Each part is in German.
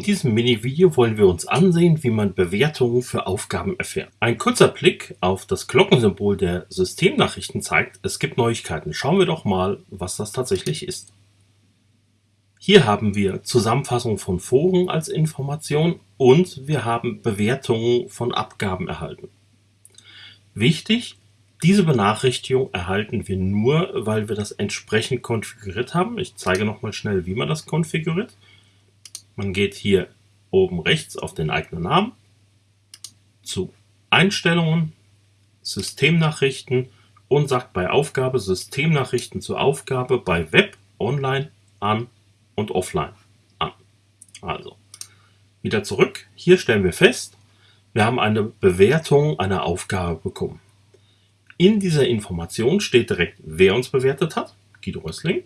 In diesem Mini-Video wollen wir uns ansehen, wie man Bewertungen für Aufgaben erfährt. Ein kurzer Blick auf das Glockensymbol der Systemnachrichten zeigt, es gibt Neuigkeiten. Schauen wir doch mal, was das tatsächlich ist. Hier haben wir Zusammenfassung von Foren als Information und wir haben Bewertungen von Abgaben erhalten. Wichtig, diese Benachrichtigung erhalten wir nur, weil wir das entsprechend konfiguriert haben. Ich zeige nochmal schnell, wie man das konfiguriert. Man geht hier oben rechts auf den eigenen Namen, zu Einstellungen, Systemnachrichten und sagt bei Aufgabe Systemnachrichten zur Aufgabe bei Web, Online, an und Offline an. Also wieder zurück. Hier stellen wir fest, wir haben eine Bewertung einer Aufgabe bekommen. In dieser Information steht direkt, wer uns bewertet hat, Guido Rössling,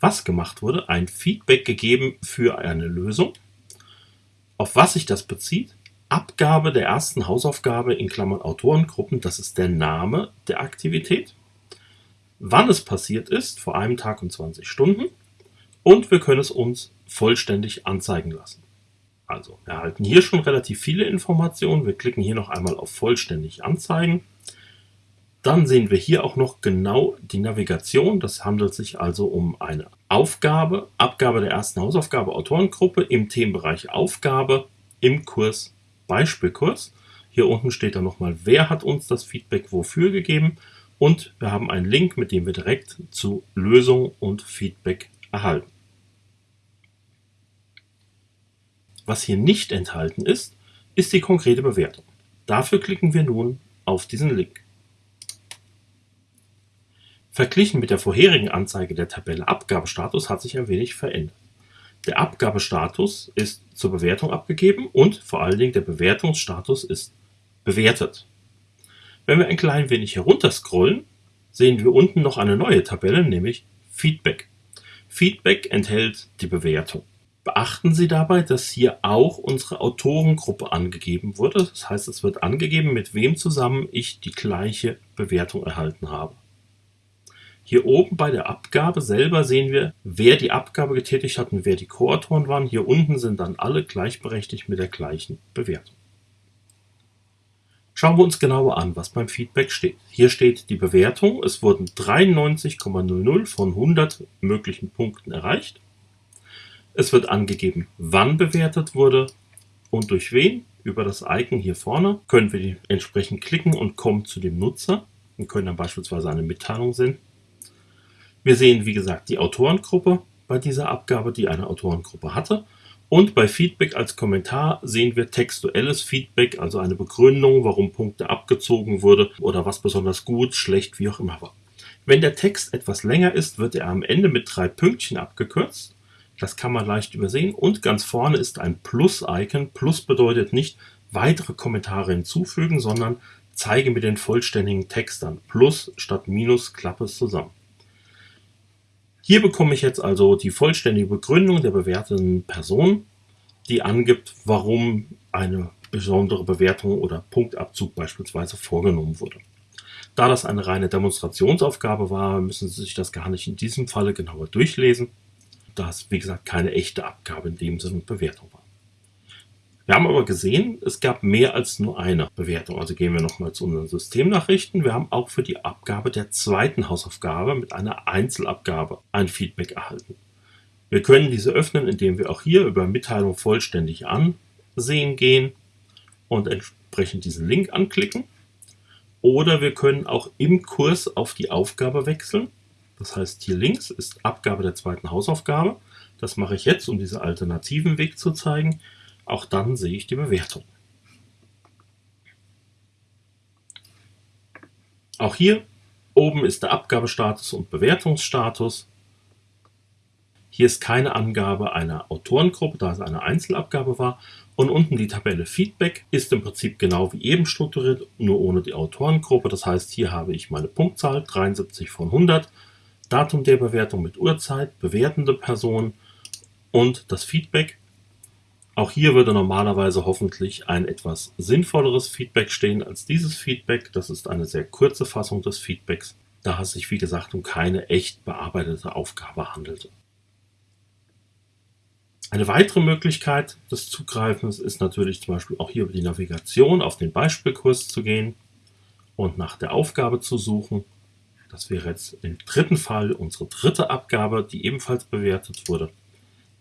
was gemacht wurde, ein Feedback gegeben für eine Lösung, auf was sich das bezieht, Abgabe der ersten Hausaufgabe in Klammern Autorengruppen, das ist der Name der Aktivität, wann es passiert ist, vor einem Tag und 20 Stunden und wir können es uns vollständig anzeigen lassen. Also, wir erhalten hier schon relativ viele Informationen. Wir klicken hier noch einmal auf vollständig anzeigen. Dann sehen wir hier auch noch genau die Navigation. Das handelt sich also um eine Aufgabe, Abgabe der ersten Hausaufgabe Autorengruppe im Themenbereich Aufgabe im Kurs Beispielkurs. Hier unten steht dann nochmal, wer hat uns das Feedback wofür gegeben und wir haben einen Link, mit dem wir direkt zu Lösung und Feedback erhalten. Was hier nicht enthalten ist, ist die konkrete Bewertung. Dafür klicken wir nun auf diesen Link. Verglichen mit der vorherigen Anzeige der Tabelle Abgabestatus hat sich ein wenig verändert. Der Abgabestatus ist zur Bewertung abgegeben und vor allen Dingen der Bewertungsstatus ist bewertet. Wenn wir ein klein wenig herunterscrollen, sehen wir unten noch eine neue Tabelle, nämlich Feedback. Feedback enthält die Bewertung. Beachten Sie dabei, dass hier auch unsere Autorengruppe angegeben wurde. Das heißt, es wird angegeben, mit wem zusammen ich die gleiche Bewertung erhalten habe. Hier oben bei der Abgabe selber sehen wir, wer die Abgabe getätigt hat und wer die Co-Autoren waren. Hier unten sind dann alle gleichberechtigt mit der gleichen Bewertung. Schauen wir uns genauer an, was beim Feedback steht. Hier steht die Bewertung. Es wurden 93,00 von 100 möglichen Punkten erreicht. Es wird angegeben, wann bewertet wurde und durch wen. Über das Icon hier vorne können wir entsprechend klicken und kommen zu dem Nutzer und können dann beispielsweise eine Mitteilung senden. Wir sehen, wie gesagt, die Autorengruppe bei dieser Abgabe, die eine Autorengruppe hatte. Und bei Feedback als Kommentar sehen wir textuelles Feedback, also eine Begründung, warum Punkte abgezogen wurde oder was besonders gut, schlecht, wie auch immer war. Wenn der Text etwas länger ist, wird er am Ende mit drei Pünktchen abgekürzt. Das kann man leicht übersehen. Und ganz vorne ist ein Plus-Icon. Plus bedeutet nicht weitere Kommentare hinzufügen, sondern zeige mir den vollständigen Text an. Plus statt Minus klappe es zusammen. Hier bekomme ich jetzt also die vollständige Begründung der bewerteten Person, die angibt, warum eine besondere Bewertung oder Punktabzug beispielsweise vorgenommen wurde. Da das eine reine Demonstrationsaufgabe war, müssen Sie sich das gar nicht in diesem Falle genauer durchlesen, da es wie gesagt keine echte Abgabe in dem Sinne und Bewertung war. Wir haben aber gesehen, es gab mehr als nur eine Bewertung. Also gehen wir nochmal zu unseren Systemnachrichten. Wir haben auch für die Abgabe der zweiten Hausaufgabe mit einer Einzelabgabe ein Feedback erhalten. Wir können diese öffnen, indem wir auch hier über Mitteilung vollständig ansehen gehen und entsprechend diesen Link anklicken. Oder wir können auch im Kurs auf die Aufgabe wechseln. Das heißt, hier links ist Abgabe der zweiten Hausaufgabe. Das mache ich jetzt, um diesen alternativen Weg zu zeigen. Auch dann sehe ich die Bewertung. Auch hier oben ist der Abgabestatus und Bewertungsstatus. Hier ist keine Angabe einer Autorengruppe, da es eine Einzelabgabe war. Und unten die Tabelle Feedback ist im Prinzip genau wie eben strukturiert, nur ohne die Autorengruppe. Das heißt, hier habe ich meine Punktzahl 73 von 100, Datum der Bewertung mit Uhrzeit, bewertende Person und das Feedback auch hier würde normalerweise hoffentlich ein etwas sinnvolleres Feedback stehen als dieses Feedback. Das ist eine sehr kurze Fassung des Feedbacks, da es sich wie gesagt um keine echt bearbeitete Aufgabe handelte. Eine weitere Möglichkeit des Zugreifens ist natürlich zum Beispiel auch hier über die Navigation auf den Beispielkurs zu gehen und nach der Aufgabe zu suchen. Das wäre jetzt im dritten Fall unsere dritte Abgabe, die ebenfalls bewertet wurde,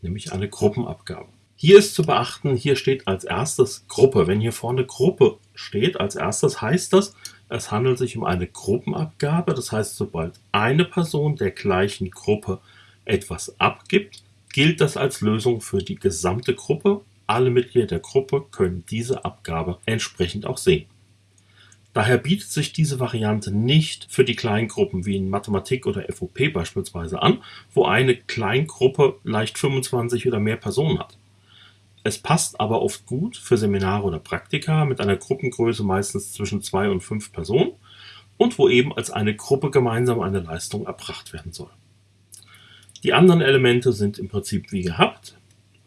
nämlich eine Gruppenabgabe. Hier ist zu beachten, hier steht als erstes Gruppe. Wenn hier vorne Gruppe steht als erstes, heißt das, es handelt sich um eine Gruppenabgabe. Das heißt, sobald eine Person der gleichen Gruppe etwas abgibt, gilt das als Lösung für die gesamte Gruppe. Alle Mitglieder der Gruppe können diese Abgabe entsprechend auch sehen. Daher bietet sich diese Variante nicht für die Kleingruppen wie in Mathematik oder FOP beispielsweise an, wo eine Kleingruppe leicht 25 oder mehr Personen hat. Es passt aber oft gut für Seminare oder Praktika mit einer Gruppengröße meistens zwischen zwei und fünf Personen und wo eben als eine Gruppe gemeinsam eine Leistung erbracht werden soll. Die anderen Elemente sind im Prinzip wie gehabt.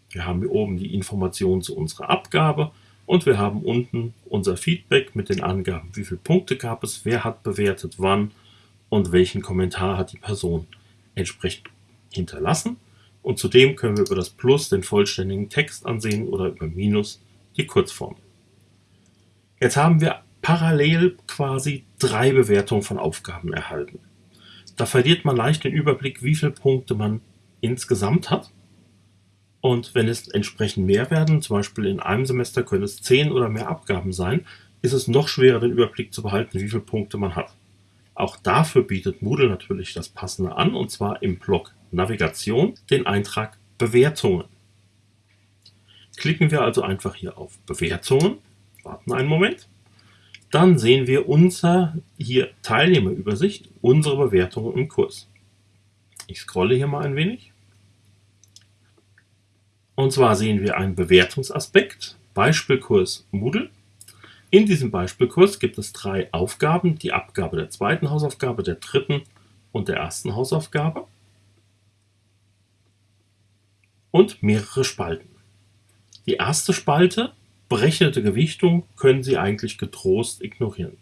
Wir haben hier oben die Information zu unserer Abgabe und wir haben unten unser Feedback mit den Angaben, wie viele Punkte gab es, wer hat bewertet, wann und welchen Kommentar hat die Person entsprechend hinterlassen. Und zudem können wir über das Plus den vollständigen Text ansehen oder über Minus die Kurzform. Jetzt haben wir parallel quasi drei Bewertungen von Aufgaben erhalten. Da verliert man leicht den Überblick, wie viele Punkte man insgesamt hat. Und wenn es entsprechend mehr werden, zum Beispiel in einem Semester können es zehn oder mehr Abgaben sein, ist es noch schwerer, den Überblick zu behalten, wie viele Punkte man hat. Auch dafür bietet Moodle natürlich das Passende an, und zwar im Block Navigation den Eintrag Bewertungen. Klicken wir also einfach hier auf Bewertungen, warten einen Moment dann sehen wir unser hier Teilnehmerübersicht, unsere Bewertungen im Kurs. Ich scrolle hier mal ein wenig. Und zwar sehen wir einen Bewertungsaspekt, Beispielkurs Moodle. In diesem Beispielkurs gibt es drei Aufgaben, die Abgabe der zweiten Hausaufgabe, der dritten und der ersten Hausaufgabe und mehrere Spalten. Die erste Spalte Berechnete Gewichtung können Sie eigentlich getrost ignorieren.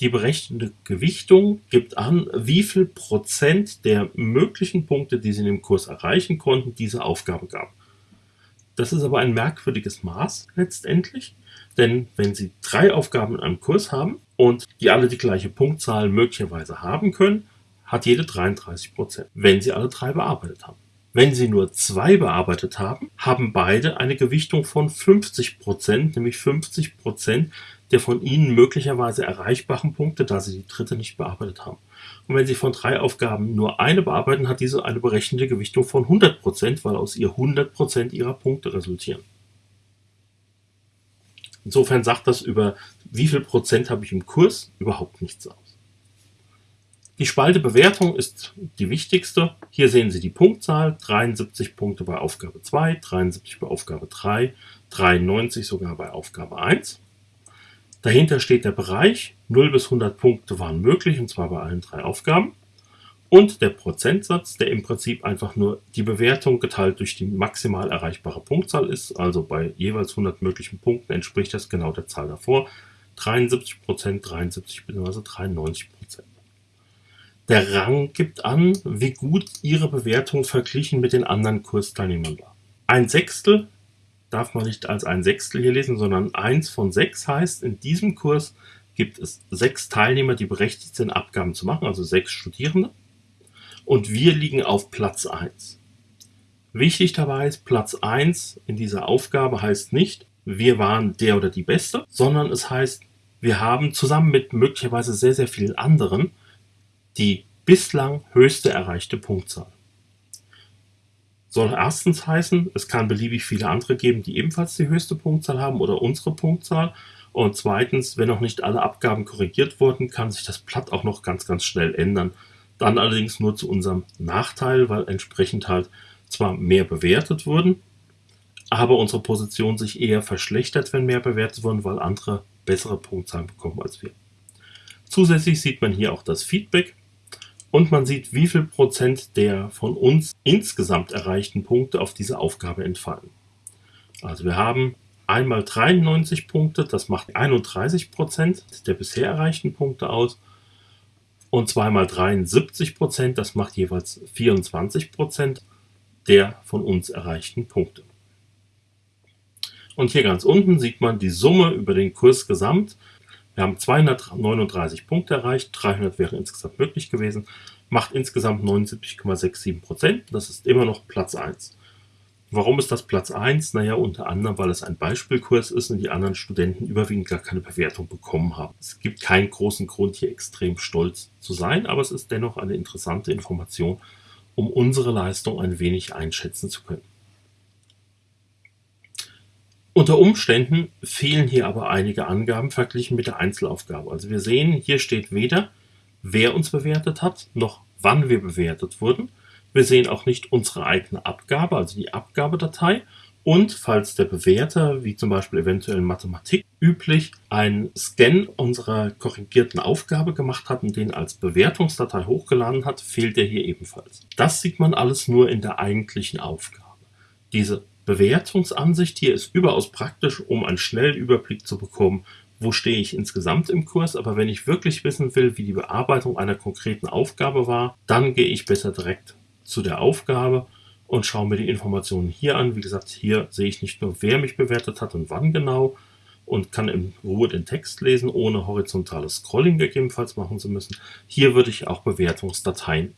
Die berechnete Gewichtung gibt an, wie viel Prozent der möglichen Punkte, die Sie in dem Kurs erreichen konnten, diese Aufgabe gab. Das ist aber ein merkwürdiges Maß letztendlich, denn wenn Sie drei Aufgaben in einem Kurs haben und die alle die gleiche Punktzahl möglicherweise haben können, hat jede 33 Prozent, wenn Sie alle drei bearbeitet haben. Wenn Sie nur zwei bearbeitet haben, haben beide eine Gewichtung von 50 Prozent, nämlich 50 Prozent der von Ihnen möglicherweise erreichbaren Punkte, da Sie die dritte nicht bearbeitet haben. Und wenn Sie von drei Aufgaben nur eine bearbeiten, hat diese eine berechnete Gewichtung von 100 Prozent, weil aus ihr 100 Prozent Ihrer Punkte resultieren. Insofern sagt das über wie viel Prozent habe ich im Kurs überhaupt nichts aus. Die Spalte Bewertung ist die wichtigste. Hier sehen Sie die Punktzahl, 73 Punkte bei Aufgabe 2, 73 bei Aufgabe 3, 93 sogar bei Aufgabe 1. Dahinter steht der Bereich, 0 bis 100 Punkte waren möglich, und zwar bei allen drei Aufgaben. Und der Prozentsatz, der im Prinzip einfach nur die Bewertung geteilt durch die maximal erreichbare Punktzahl ist. Also bei jeweils 100 möglichen Punkten entspricht das genau der Zahl davor. 73% 73 bzw. 93 der Rang gibt an, wie gut Ihre Bewertung verglichen mit den anderen Kursteilnehmern war. Ein Sechstel darf man nicht als ein Sechstel hier lesen, sondern eins von sechs heißt, in diesem Kurs gibt es sechs Teilnehmer, die berechtigt sind, Abgaben zu machen, also sechs Studierende. Und wir liegen auf Platz 1. Wichtig dabei ist, Platz 1 in dieser Aufgabe heißt nicht, wir waren der oder die Beste, sondern es heißt, wir haben zusammen mit möglicherweise sehr, sehr vielen anderen die bislang höchste erreichte Punktzahl. Soll erstens heißen, es kann beliebig viele andere geben, die ebenfalls die höchste Punktzahl haben oder unsere Punktzahl. Und zweitens, wenn noch nicht alle Abgaben korrigiert wurden, kann sich das Blatt auch noch ganz, ganz schnell ändern. Dann allerdings nur zu unserem Nachteil, weil entsprechend halt zwar mehr bewertet wurden, aber unsere Position sich eher verschlechtert, wenn mehr bewertet wurden, weil andere bessere Punktzahlen bekommen als wir. Zusätzlich sieht man hier auch das Feedback und man sieht, wie viel Prozent der von uns insgesamt erreichten Punkte auf diese Aufgabe entfallen. Also wir haben einmal 93 Punkte, das macht 31 Prozent der bisher erreichten Punkte aus und zweimal 73 Prozent, das macht jeweils 24 Prozent der von uns erreichten Punkte. Und hier ganz unten sieht man die Summe über den Kurs gesamt. Wir haben 239 Punkte erreicht, 300 wäre insgesamt möglich gewesen, macht insgesamt 79,67 Prozent. Das ist immer noch Platz 1. Warum ist das Platz 1? Naja, unter anderem, weil es ein Beispielkurs ist und die anderen Studenten überwiegend gar keine Bewertung bekommen haben. Es gibt keinen großen Grund, hier extrem stolz zu sein, aber es ist dennoch eine interessante Information, um unsere Leistung ein wenig einschätzen zu können. Unter Umständen fehlen hier aber einige Angaben verglichen mit der Einzelaufgabe. Also wir sehen, hier steht weder, wer uns bewertet hat, noch wann wir bewertet wurden. Wir sehen auch nicht unsere eigene Abgabe, also die Abgabedatei. Und falls der Bewerter, wie zum Beispiel eventuell Mathematik üblich, einen Scan unserer korrigierten Aufgabe gemacht hat und den als Bewertungsdatei hochgeladen hat, fehlt er hier ebenfalls. Das sieht man alles nur in der eigentlichen Aufgabe. Diese Bewertungsansicht hier ist überaus praktisch, um einen schnellen Überblick zu bekommen, wo stehe ich insgesamt im Kurs, aber wenn ich wirklich wissen will, wie die Bearbeitung einer konkreten Aufgabe war, dann gehe ich besser direkt zu der Aufgabe und schaue mir die Informationen hier an. Wie gesagt, hier sehe ich nicht nur, wer mich bewertet hat und wann genau und kann in Ruhe den Text lesen, ohne horizontales Scrolling gegebenenfalls machen zu müssen. Hier würde ich auch Bewertungsdateien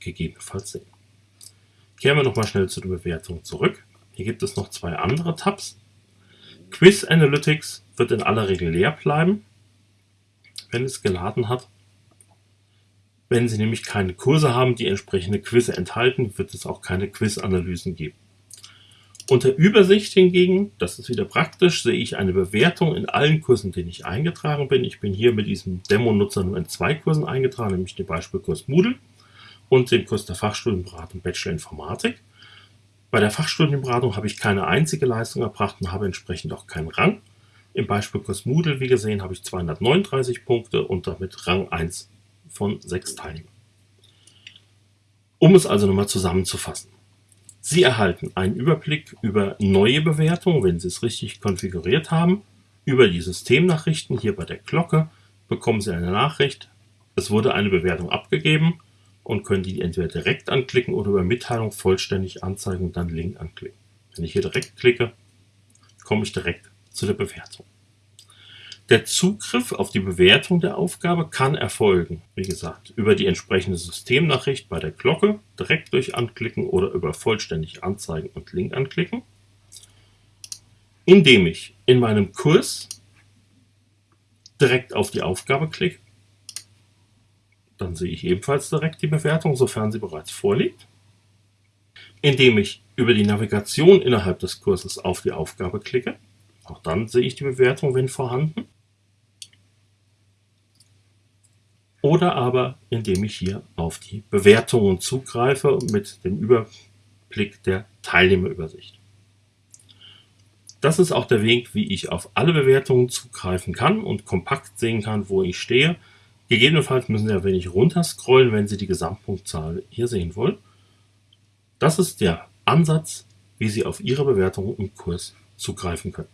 gegebenenfalls sehen. Kehren wir nochmal schnell zu der Bewertung zurück. Hier gibt es noch zwei andere Tabs. Quiz Analytics wird in aller Regel leer bleiben, wenn es geladen hat. Wenn Sie nämlich keine Kurse haben, die entsprechende Quizze enthalten, wird es auch keine Quiz-Analysen geben. Unter Übersicht hingegen, das ist wieder praktisch, sehe ich eine Bewertung in allen Kursen, denen ich eingetragen bin. Ich bin hier mit diesem Demo-Nutzer nur in zwei Kursen eingetragen, nämlich den Beispielkurs Moodle und den Kurs der Fachstudienberatung Bachelor Informatik. Bei der Fachstudienberatung habe ich keine einzige Leistung erbracht und habe entsprechend auch keinen Rang. Im Beispielkurs Moodle, wie gesehen, habe ich 239 Punkte und damit Rang 1 von sechs Teilnehmern. Um es also nochmal zusammenzufassen. Sie erhalten einen Überblick über neue Bewertungen, wenn Sie es richtig konfiguriert haben. Über die Systemnachrichten hier bei der Glocke bekommen Sie eine Nachricht, es wurde eine Bewertung abgegeben und können die entweder direkt anklicken oder über Mitteilung vollständig anzeigen und dann Link anklicken. Wenn ich hier direkt klicke, komme ich direkt zu der Bewertung. Der Zugriff auf die Bewertung der Aufgabe kann erfolgen, wie gesagt, über die entsprechende Systemnachricht bei der Glocke, direkt durch Anklicken oder über vollständig anzeigen und Link anklicken, indem ich in meinem Kurs direkt auf die Aufgabe klicke. Dann sehe ich ebenfalls direkt die Bewertung, sofern sie bereits vorliegt. Indem ich über die Navigation innerhalb des Kurses auf die Aufgabe klicke. Auch dann sehe ich die Bewertung, wenn vorhanden. oder aber indem ich hier auf die Bewertungen zugreife mit dem Überblick der Teilnehmerübersicht. Das ist auch der Weg, wie ich auf alle Bewertungen zugreifen kann und kompakt sehen kann, wo ich stehe. Gegebenenfalls müssen Sie ein wenig runterscrollen, wenn Sie die Gesamtpunktzahl hier sehen wollen. Das ist der Ansatz, wie Sie auf Ihre Bewertungen im Kurs zugreifen können.